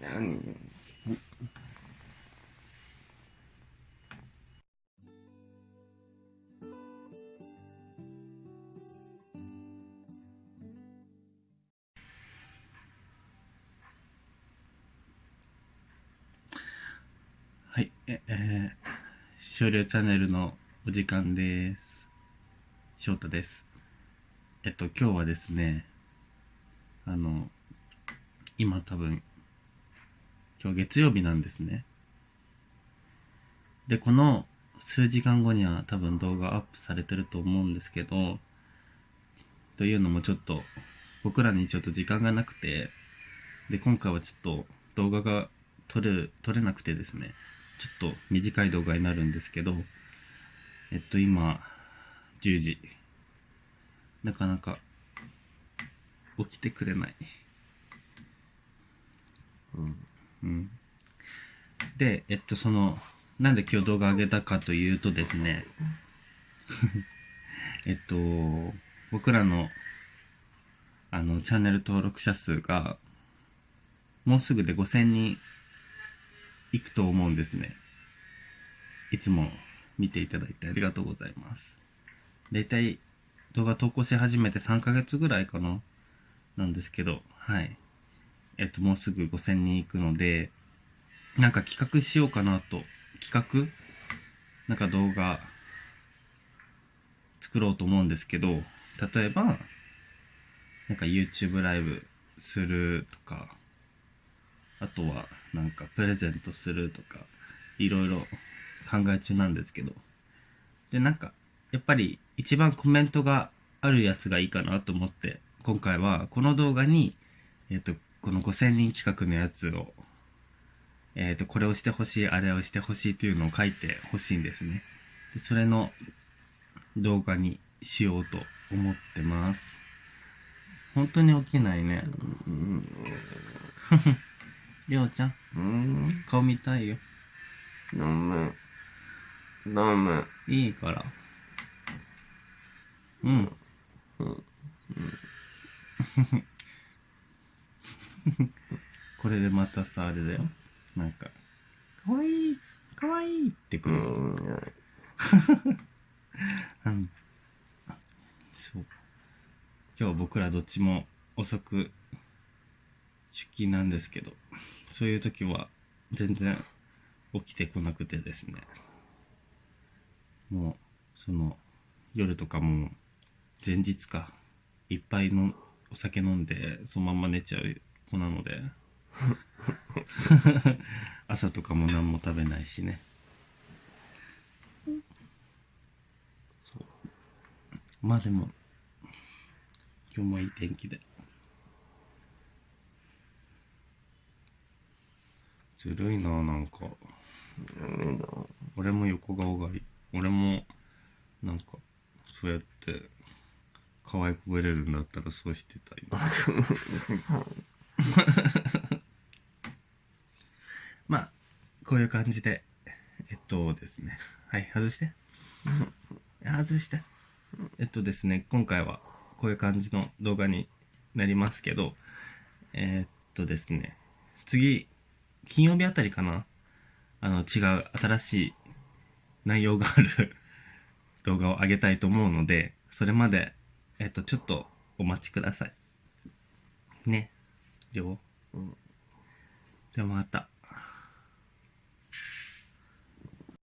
何？はい、え、えー、少量チャンネルのお時間です。翔太です。えっと、今日はですね、あの、今多分、今日月曜日なんですね。で、この数時間後には多分動画アップされてると思うんですけど、というのもちょっと、僕らにちょっと時間がなくて、で、今回はちょっと動画が撮る、撮れなくてですね、ちょっと短い動画になるんですけど、えっと今、10時。なかなか起きてくれない。うん。うん。で、えっとその、なんで今日動画上げたかというとですね、えっと、僕らの、あの、チャンネル登録者数が、もうすぐで5000人いくと思うんですね。いつも見ていただいてありがとうございます。だいたい動画投稿し始めて3ヶ月ぐらいかななんですけど、はい。えっと、もうすぐ5000人いくので、なんか企画しようかなと、企画？なんか動画作ろうと思うんですけど、例えば、なんか YouTube ライブするとか、あとはなんかプレゼントするとか、いろいろ考え中なんですけど。で、なんか、やっぱり一番コメントがあるやつがいいかなと思って、今回はこの動画に、えっ、と、この5000人企画のやつを、えっ、と、これをしてほしい、あれをしてほしいというのを書いてほしいんですね。で、それの動画にしようと思ってます。本当に起きないね。うん。りょうちゃん、うん。顔見たいよ。飲む。飲む。いいから。うん。うん。これでまたさ、あれだよ。なんか、かわいい、かわいいってくうる。ん。うん。そう。今日僕らどっちも遅く出勤なんですけど、そういう時は全然起きてこなくてですね。もう、その、夜とかも前日か、いっぱいのお酒飲んで、そのまんま寝ちゃう子なので、朝とかも何も食べないしね。まあでも、今日もいい天気で。ずるいな、なんか。俺も横顔がいい。俺も、なんか、そうやって、可愛くぶれるんだったらそうしてたいな。まあ、こういう感じで、えっとですね。はい、外して。外して。えっとですね、今回はこういう感じの動画になりますけど、えーっとですね、次、金曜日あたりかなあの、違う新しい内容がある 動画を上げたいと思うので、それまで、えっと、ちょっとお待ちください。ね。りょう。うんではまた。